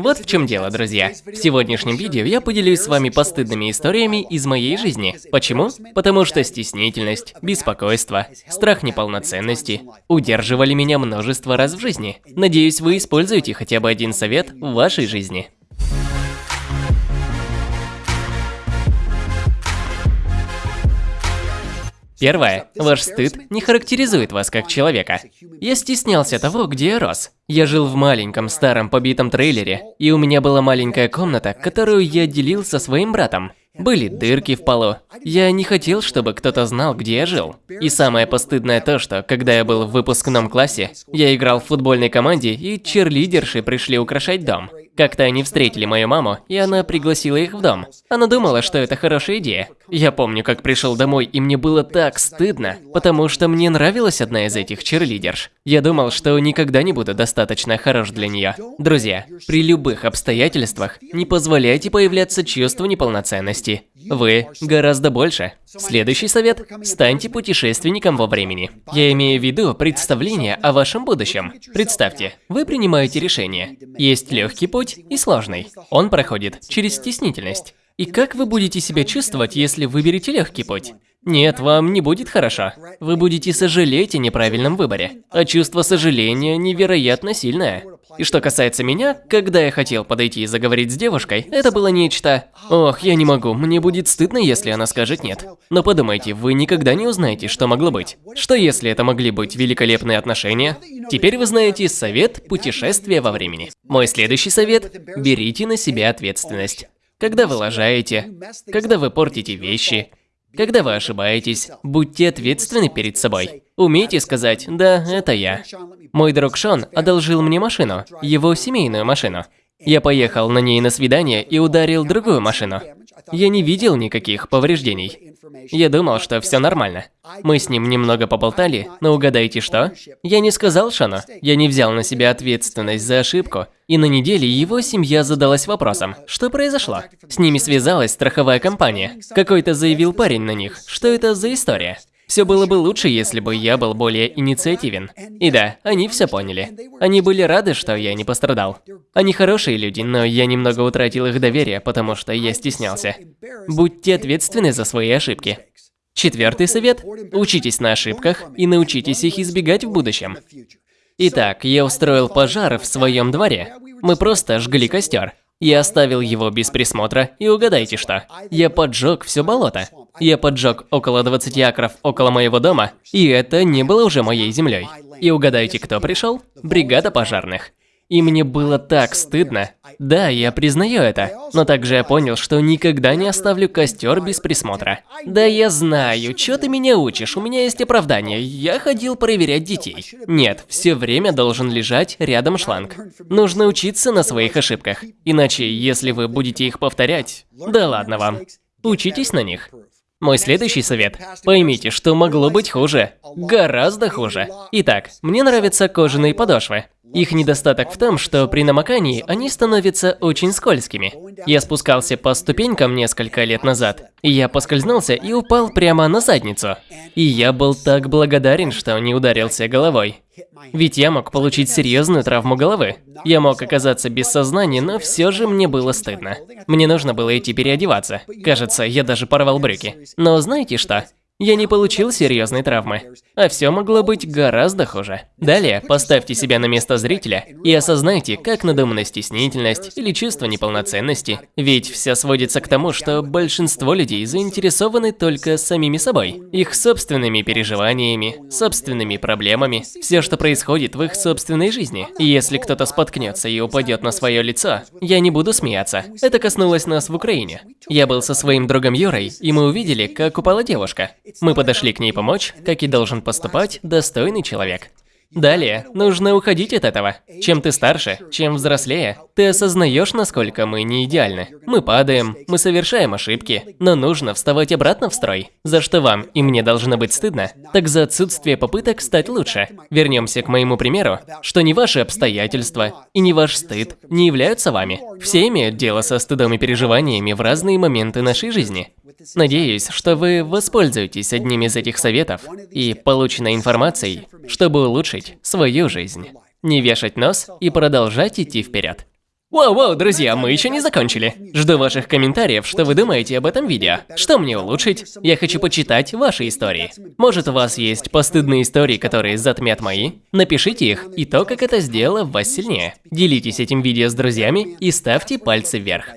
Вот в чем дело, друзья. В сегодняшнем видео я поделюсь с вами постыдными историями из моей жизни. Почему? Потому что стеснительность, беспокойство, страх неполноценности удерживали меня множество раз в жизни. Надеюсь, вы используете хотя бы один совет в вашей жизни. Первое. Ваш стыд не характеризует вас как человека. Я стеснялся того, где я рос. Я жил в маленьком старом побитом трейлере, и у меня была маленькая комната, которую я делил со своим братом. Были дырки в полу. Я не хотел, чтобы кто-то знал, где я жил. И самое постыдное то, что, когда я был в выпускном классе, я играл в футбольной команде, и черлидерши пришли украшать дом. Как-то они встретили мою маму, и она пригласила их в дом. Она думала, что это хорошая идея. Я помню, как пришел домой, и мне было так стыдно, потому что мне нравилась одна из этих черлидерш. Я думал, что никогда не буду достаточно хорош для нее. Друзья, при любых обстоятельствах не позволяйте появляться чувству неполноценности. Вы гораздо больше. Следующий совет – станьте путешественником во времени. Я имею в виду представление о вашем будущем. Представьте, вы принимаете решение. Есть легкий путь и сложный. Он проходит через стеснительность. И как вы будете себя чувствовать, если выберете легкий путь? Нет, вам не будет хорошо. Вы будете сожалеть о неправильном выборе. А чувство сожаления невероятно сильное. И что касается меня, когда я хотел подойти и заговорить с девушкой, это было нечто... Ох, я не могу, мне будет стыдно, если она скажет нет. Но подумайте, вы никогда не узнаете, что могло быть. Что если это могли быть великолепные отношения? Теперь вы знаете совет путешествия во времени. Мой следующий совет – берите на себя ответственность. Когда вы лажаете, когда вы портите вещи, когда вы ошибаетесь, будьте ответственны перед собой. Умейте сказать «да, это я». Мой друг Шон одолжил мне машину, его семейную машину. Я поехал на ней на свидание и ударил другую машину. Я не видел никаких повреждений. Я думал, что все нормально. Мы с ним немного поболтали, но угадайте что? Я не сказал Шану. Я не взял на себя ответственность за ошибку. И на неделе его семья задалась вопросом, что произошло. С ними связалась страховая компания. Какой-то заявил парень на них. Что это за история? Все было бы лучше, если бы я был более инициативен. И да, они все поняли. Они были рады, что я не пострадал. Они хорошие люди, но я немного утратил их доверие, потому что я стеснялся. Будьте ответственны за свои ошибки. Четвертый совет – учитесь на ошибках и научитесь их избегать в будущем. Итак, я устроил пожар в своем дворе. Мы просто жгли костер. Я оставил его без присмотра, и угадайте что? Я поджег все болото. Я поджег около 20 акров около моего дома, и это не было уже моей землей. И угадайте, кто пришел? Бригада пожарных. И мне было так стыдно. Да, я признаю это, но также я понял, что никогда не оставлю костер без присмотра. Да я знаю, что ты меня учишь, у меня есть оправдание, я ходил проверять детей. Нет, все время должен лежать рядом шланг. Нужно учиться на своих ошибках, иначе, если вы будете их повторять, да ладно вам. Учитесь на них. Мой следующий совет. Поймите, что могло быть хуже. Гораздо хуже. Итак, мне нравятся кожаные подошвы. Их недостаток в том, что при намокании они становятся очень скользкими. Я спускался по ступенькам несколько лет назад, и я поскользнулся и упал прямо на задницу. И я был так благодарен, что не ударился головой. Ведь я мог получить серьезную травму головы. Я мог оказаться без сознания, но все же мне было стыдно. Мне нужно было идти переодеваться. Кажется, я даже порвал брюки. Но знаете что? Я не получил серьезной травмы, а все могло быть гораздо хуже. Далее, поставьте себя на место зрителя и осознайте, как надумана стеснительность или чувство неполноценности. Ведь все сводится к тому, что большинство людей заинтересованы только самими собой, их собственными переживаниями, собственными проблемами, все, что происходит в их собственной жизни. И если кто-то споткнется и упадет на свое лицо, я не буду смеяться. Это коснулось нас в Украине. Я был со своим другом Юрой, и мы увидели, как упала девушка. Мы подошли к ней помочь, как и должен поступать достойный человек. Далее, нужно уходить от этого. Чем ты старше, чем взрослее, ты осознаешь, насколько мы не идеальны. Мы падаем, мы совершаем ошибки, но нужно вставать обратно в строй. За что вам и мне должно быть стыдно, так за отсутствие попыток стать лучше. Вернемся к моему примеру, что не ваши обстоятельства и не ваш стыд не являются вами. Все имеют дело со стыдом и переживаниями в разные моменты нашей жизни. Надеюсь, что вы воспользуетесь одним из этих советов и полученной информацией, чтобы улучшить свою жизнь. Не вешать нос и продолжать идти вперед. Воу-воу, друзья, мы еще не закончили. Жду ваших комментариев, что вы думаете об этом видео. Что мне улучшить? Я хочу почитать ваши истории. Может, у вас есть постыдные истории, которые затмят мои? Напишите их и то, как это сделало вас сильнее. Делитесь этим видео с друзьями и ставьте пальцы вверх.